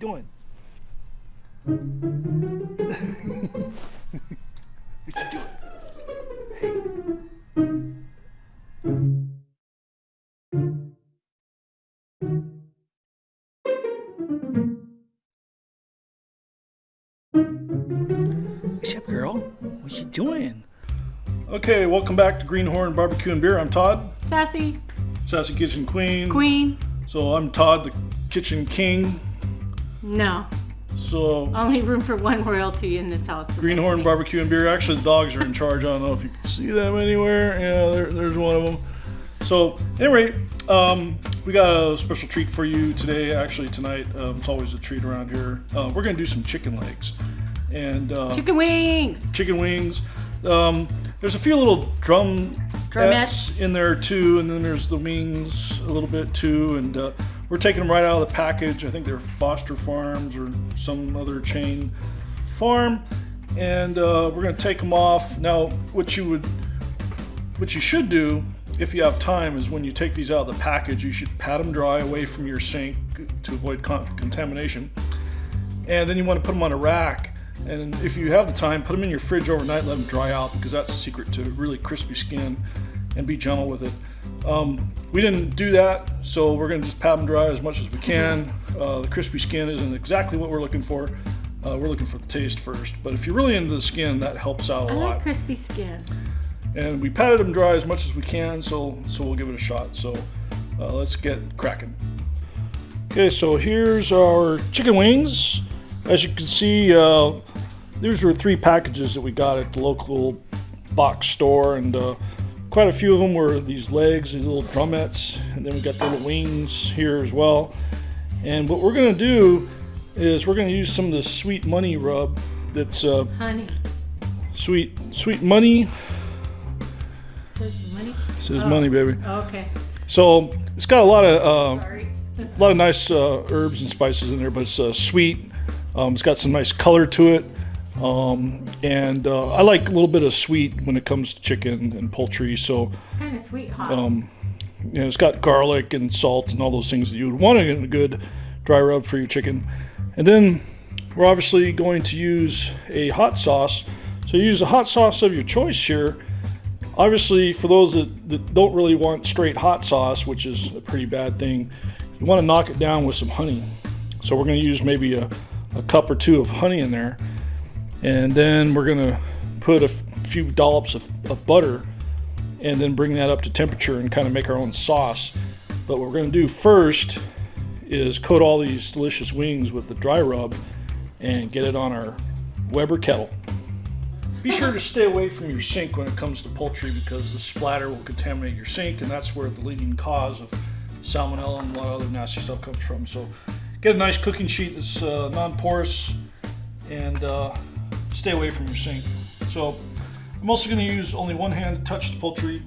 doing? what you doing? Hey. What's up, girl? What you doing? Okay, welcome back to Greenhorn Barbecue and Beer. I'm Todd, Sassy, Sassy Kitchen Queen. Queen. So I'm Todd, the Kitchen King. No, So only room for one royalty in this house. Greenhorn. Barbecue and Beer. Actually, the dogs are in charge. I don't know if you can see them anywhere. Yeah, there, there's one of them. So, anyway, um, we got a special treat for you today. Actually, tonight. Um, it's always a treat around here. Uh, we're gonna do some chicken legs and uh, Chicken wings. chicken wings. Um, there's a few little drum Drumettes. in there too, and then there's the wings a little bit too. And uh, we're taking them right out of the package. I think they're Foster Farms or some other chain farm, and uh, we're gonna take them off. Now, what you would, what you should do if you have time is when you take these out of the package, you should pat them dry away from your sink to avoid con- contamination and then you want to put them on a rack. And if you have the time, put them in your fridge overnight, let them dry out because that's the secret to really crispy skin and be gentle with it. Um, we didn't do that, so we're going to just pat them dry as much as we can. Uh, the crispy skin isn't exactly what we're looking for. Uh, we're looking for the taste first, but if you're really into the skin, that helps out a I lot like crispy skin. and we patted them dry as much as we can so so we'll give it a shot so uh, let's get cracking okay so here's our chicken wings as you can see uh, these were three packages that we got at the local box store and uh, quite a few of them were these legs these little drumettes and then we got the little wings here as well and what we're going to do is we're going to use some of the sweet money rub that's uh, Honey. sweet sweet money Says money. says money baby Okay. So it's got a lot of uh, a lot of nice uh, herbs and spices in there, but it's uh, sweet. Um, it's got some nice color to it, um, and uh, I like a little bit of sweet when it comes to chicken and poultry. So It's kind of sweet hot. um, you know, it's got garlic and salt and all those things that you would want in a good dry rub for your chicken. And then we're obviously going to use a hot sauce. So use a hot sauce of your choice here. Obviously, for those that, that don't really want straight hot sauce, which is a pretty bad thing, you want to knock it down with some honey. So we're going to use maybe a, a cup or two of honey in there. And then we're to put a few dollops of, of butter and then bring that up to temperature and kind of make our own sauce. But what we're going to do first is coat all these delicious wings with the dry rub and get it on our Weber kettle. Be sure to stay away from your sink when it comes to poultry because the splatter will contaminate your sink, and that's where the leading cause of salmonella and a lot of other nasty stuff comes from. So, get a nice cooking sheet that's uh, non-porous, and uh, stay away from your sink. So, I'm also going to use only one hand to touch the poultry.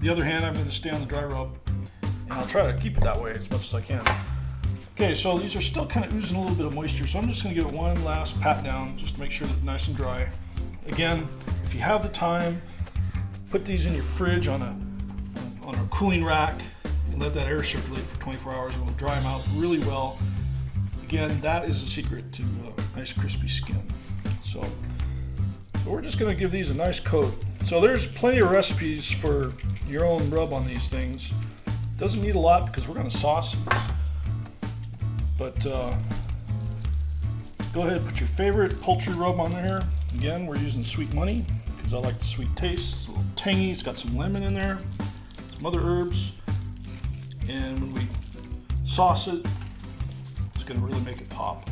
The other hand, I'm going to stay on the dry rub, and I'll try to keep it that way as much as I can. Okay, so these are still kind of oozing a little bit of moisture, so I'm just going to give it one last pat down just to make sure that nice and dry. Again, if you have the time, put these in your fridge on a on a cooling rack and let that air circulate for 24 hours. It will dry them out really well. Again, that is the secret to uh, nice crispy skin. So, so we're just going to give these a nice coat. So there's plenty of recipes for your own rub on these things. Doesn't need a lot because we're going to sauce these. But uh, go ahead, put your favorite poultry rub on there. Again, we're using Sweet Money because I like the sweet taste. It's a little tangy. It's got some lemon in there, some other herbs, and when we sauce it, it's going to really make it pop.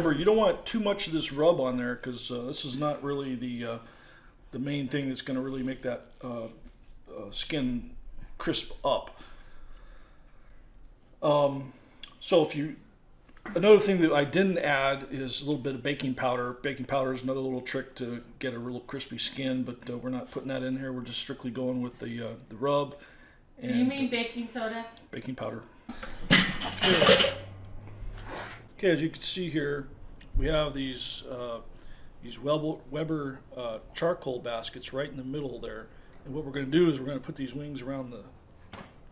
Remember you don't want too much of this rub on there because uh, this is not really the uh, the main thing that's going to really make that uh, uh, skin crisp up. Um, so if you Another thing that I didn't add is a little bit of baking powder. Baking powder is another little trick to get a real crispy skin, but uh, we're not putting that in here. We're just strictly going with the uh, the rub Do you mean baking soda? baking powder. Okay. Okay, as you can see here, we have these uh, these Weber, uh, charcoal baskets right in the middle there. And what we're going to do is we're going to put these wings around the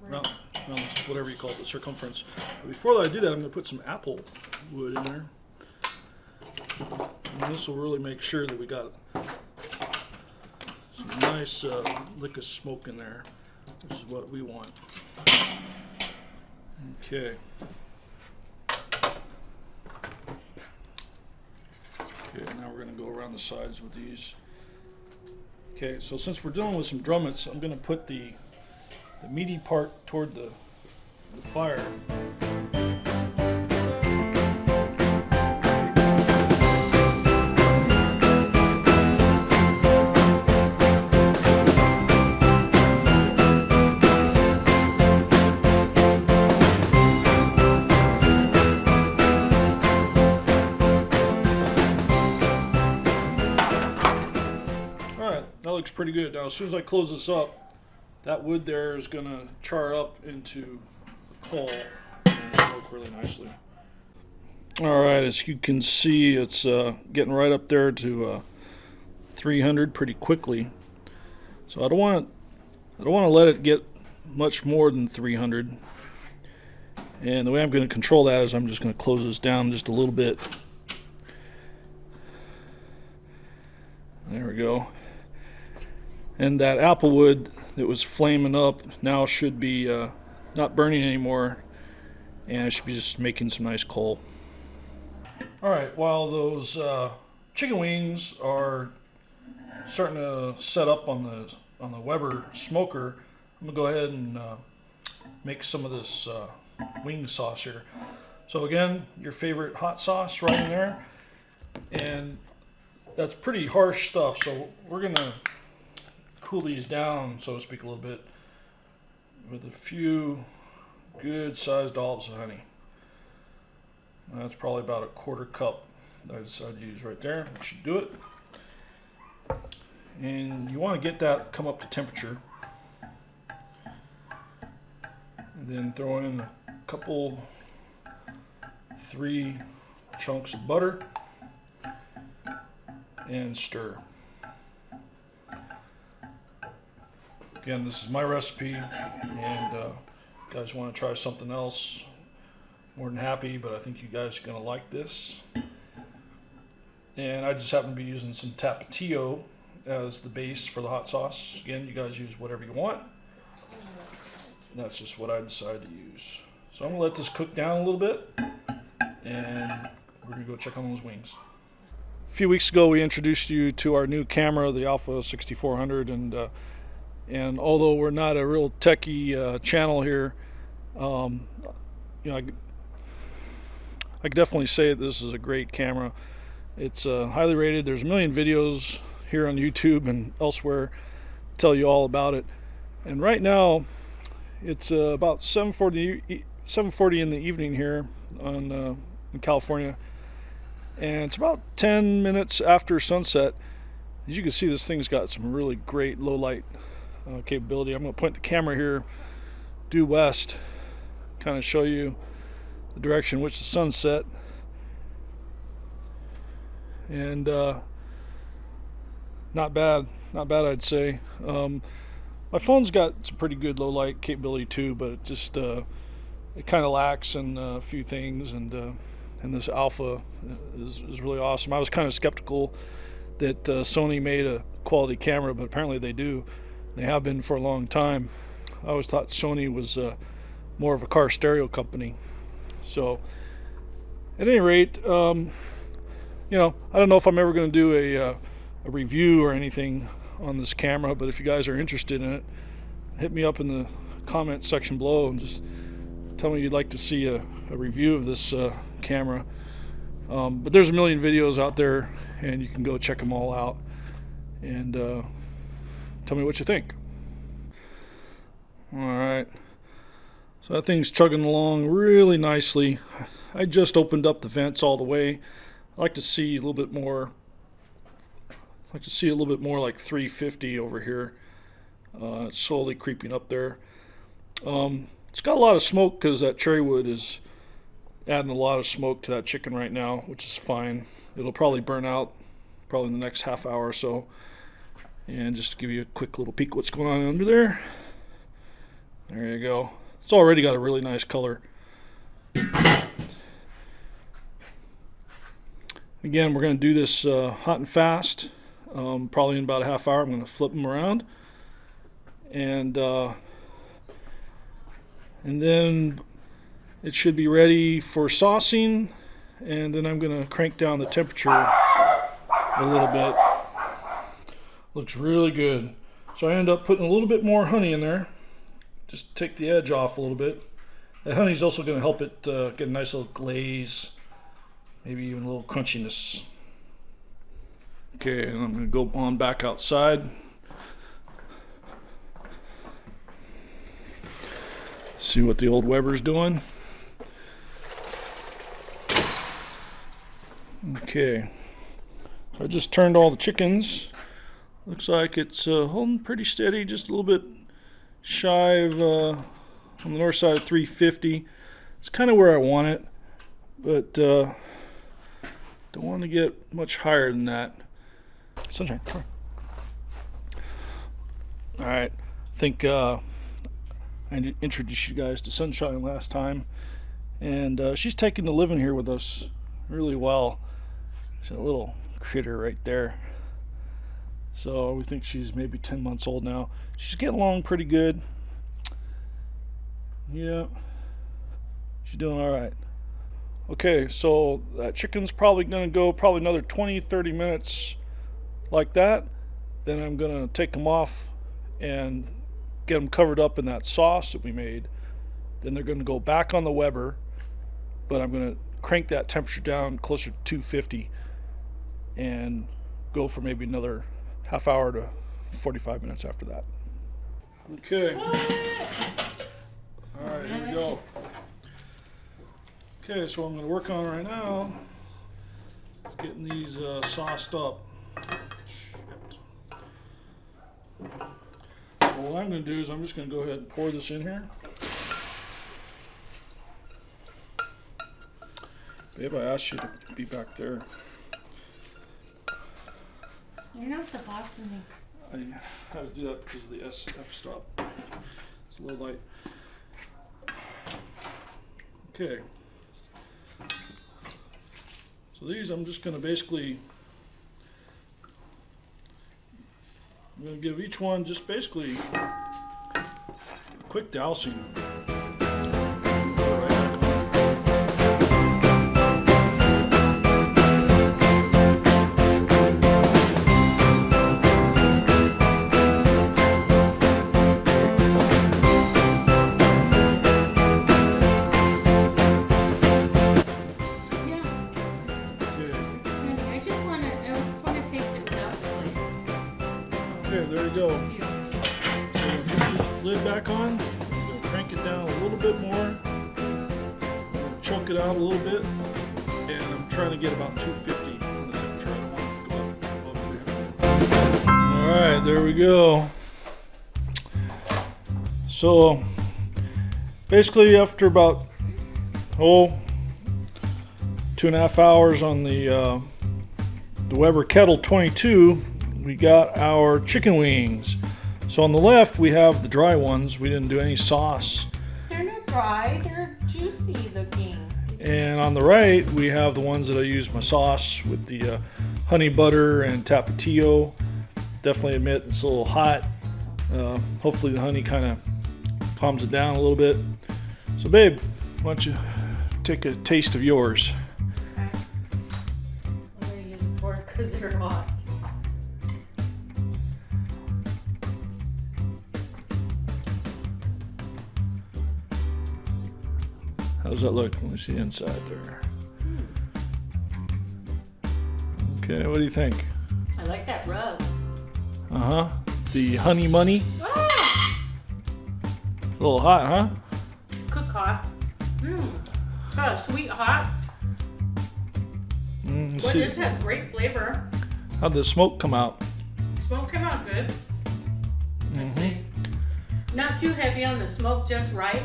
around, around whatever you call it, the circumference. But before I do that, I'm going to put some apple wood in there. And this will really make sure that we got some nice uh, lick of smoke in there, This is what we want. Okay. Okay, now we're going to go around the sides with these. Okay, so since we're dealing with some drumettes, I'm going to put the the meaty part toward the, the fire. Pretty good. Now, as soon as I close this up, that wood there is going to char up into coal and smoke really nicely. Alright, as you can see, it's uh, getting right up there to uh, 300 pretty quickly. So I don't want I don't want to let it get much more than 300. And the way I'm going to control that is I'm just going to close this down just a little bit. There we go. And that apple wood that was flaming up now should be uh, not burning anymore, and it should be just making some nice coal. All right, while those uh, chicken wings are starting to set up on the on the Weber smoker, I'm gonna go ahead and uh, make some of this uh, wing sauce here. So again, your favorite hot sauce right in there, and that's pretty harsh stuff. So we're gonna cool these down, so to speak, a little bit with a few good sized dollops of honey. That's probably about a quarter cup I decided to use right there. That should do it. And you want to get that come up to temperature. And then throw in a couple, three chunks of butter and stir. Again, this is my recipe, and uh, guys want to try something else, more than happy, but I think you guys are going to like this. And I just happen to be using some Tapatio as the base for the hot sauce. Again, you guys use whatever you want. That's just what I decided to use. So I'm going to let this cook down a little bit, and we're going to go check on those wings. A few weeks ago, we introduced you to our new camera, the Alpha 6400, and uh, and although we're not a real techie uh, channel here, um, you know, I, I definitely say this is a great camera. It's uh, highly rated. There's a million videos here on YouTube and elsewhere tell you all about it. And right now, it's uh, about 7:40 e- 7:40 in the evening here on uh, in California, and it's about 10 minutes after sunset. As you can see, this thing's got some really great low light uh, capability. I'm going to point the camera here due west, kind of show you the direction in which the sun's set. And uh, not bad, not bad, I'd say. Um, my phone's got some pretty good low light capability too, but it just uh, it kind of lacks in a few things. And uh, and this Alpha is, is really awesome. I was kind of skeptical that uh, Sony made a quality camera, but apparently they do. They have been for a long time. I always thought Sony was uh, more of a car stereo company. So, at any rate, um, you know, I don't know if I'm ever going to do a, uh, a review or anything on this camera, but if you guys are interested in it, hit me up in the comment section below and just tell me you'd like to see a, a review of this uh, camera. Um, but there's a million videos out there, and you can go check them all out. And uh, tell me what you think. All right. So that thing's chugging along really nicely. I just opened up the vents all the way. I like to see a little bit more. I like to see a little bit more like 350 over here. Uh, it's slowly creeping up there. Um, it's got a lot of smoke because that cherry wood is adding a lot of smoke to that chicken right now, which is fine. It'll probably burn out probably in the next half hour or so. And just to give you a quick little peek what's going on under there. There you go. It's already got a really nice color. Again, we're going to do this uh, hot and fast. Um, probably in about a half hour, I'm going to flip them around. And, uh, and then it should be ready for saucing. And then I'm going to crank down the temperature a little bit. Looks really good. So I end up putting a little bit more honey in there. Just take the edge off a little bit. That honey's also going to help it uh, get a nice little glaze. Maybe even a little crunchiness. Okay, and I'm going to go on back outside. See what the old Weber's doing. Okay. I just turned all the chickens. Looks like it's uh, holding pretty steady, just a little bit shy of uh, on the north side of 350. It's kind of where I want it, but uh, don't want to get much higher than that. Sunshine. All right, I think uh, I introduced you guys to Sunshine last time, and uh, she's taking to living here with us really well. She's a little critter right there. So we think she's maybe 10 months old now. She's getting along pretty good. Yeah, she's doing all right. Okay, so that chicken's probably going to go probably another 20, 30 minutes like that. Then I'm going to take them off and get them covered up in that sauce that we made. Then they're going to go back on the Weber, but I'm going to crank that temperature down closer to 250 and go for maybe another half hour to 45 minutes after that. Okay. All right, here we go. Okay, so I'm going to work on right now is getting these uh, sauced up. So what I'm going to do is I'm just going to go ahead and pour this in here. Babe, I asked you to be back there. You're not the boss of me. I had to do that because of the SF stop. It's a little light. Okay. So these I'm just going to basically, I'm going to give each one just basically a quick dousing. So basically, after about oh two and a half hours on the uh, the Weber Kettle 22, we got our chicken wings. So on the left, we have the dry ones. We didn't do any sauce. They're not dry. They're juicy looking. And on the right, we have the ones that I use my sauce with the uh, honey butter and tapatio. Definitely admit it's a little hot. Uh, hopefully, the honey kind of calms it down a little bit. So, babe, why don't you take a taste of yours? Okay. I'm gonna use a fork because they're hot. How's that look? Let me see the inside there. Okay, what do you think? I like that rub. Uh huh. The honey money. Ah! A little hot, huh? Cook hot. Mmm. Oh, sweet hot. Mm, Boy, see. this has great flavor. How'd the smoke come out? Smoke came out good. Let's Mm-hmm. see. Not too heavy on the smoke, just right.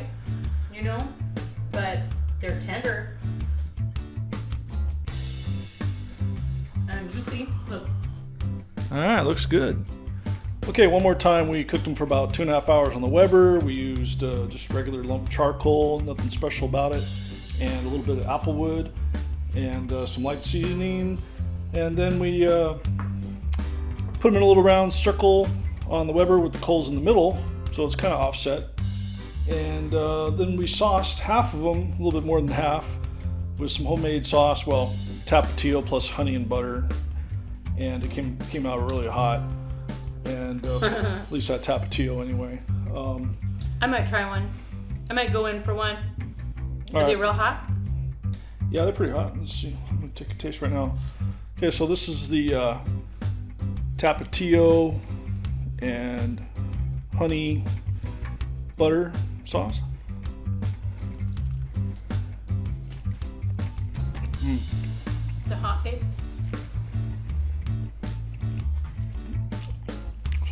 You know, but they're tender. And juicy. Look. All right, looks good. Okay, one more time. We cooked them for about two and a half hours on the Weber. We used uh, just regular lump charcoal, nothing special about it, and a little bit of apple wood and uh, some light seasoning. And then we uh, put them in a little round circle on the Weber with the coals in the middle, so it's kind of offset. And uh, then we sauced half of them, a little bit more than half, with some homemade sauce. Well, tapatio plus honey and butter and it came came out really hot. And uh, at least that tapatio anyway. Um, I might try one. I might go in for one. Are they real hot? Yeah, they're pretty hot. Let's see. I'm gonna take a taste right now. Okay, so this is the uh, tapatio and honey butter sauce. It's a hot babe.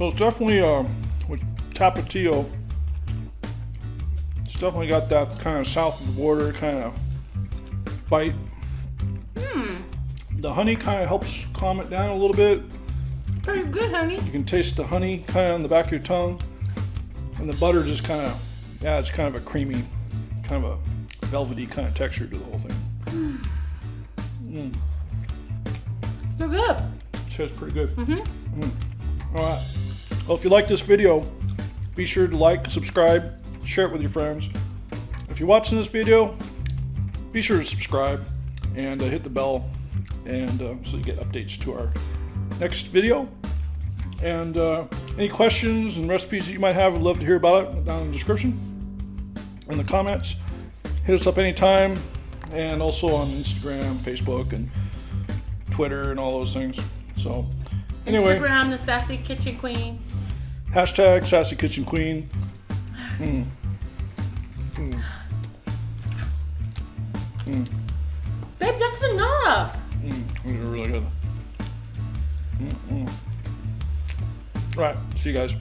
So it's definitely uh, with tapatio. It's definitely got that kind of south of the border kind of bite. Hmm. The honey kind of helps calm it down a little bit. Pretty good, honey. You can taste the honey kind of on the back of your tongue, and the butter just kind of, yeah, it's kind of a creamy, kind of a velvety kind of texture to the whole thing. They're good. It's pretty good. Mm-hmm. All right. Well, if you like this video, be sure to like, subscribe, share it with your friends. If you're watching this video, be sure to subscribe and uh, hit the bell, and uh, so you get updates to our next video. And uh, any questions and recipes that you might have, I'd love to hear about it down in the description, in the comments. Hit us up anytime, and also on Instagram, Facebook, and Twitter, and all those things. So, anyway. Instagram, the sassy kitchen queen. Hashtag Sassy Kitchen Queen. Mm. Babe, that's enough. Mm. These are really good. Mm-mm. All right. See you guys.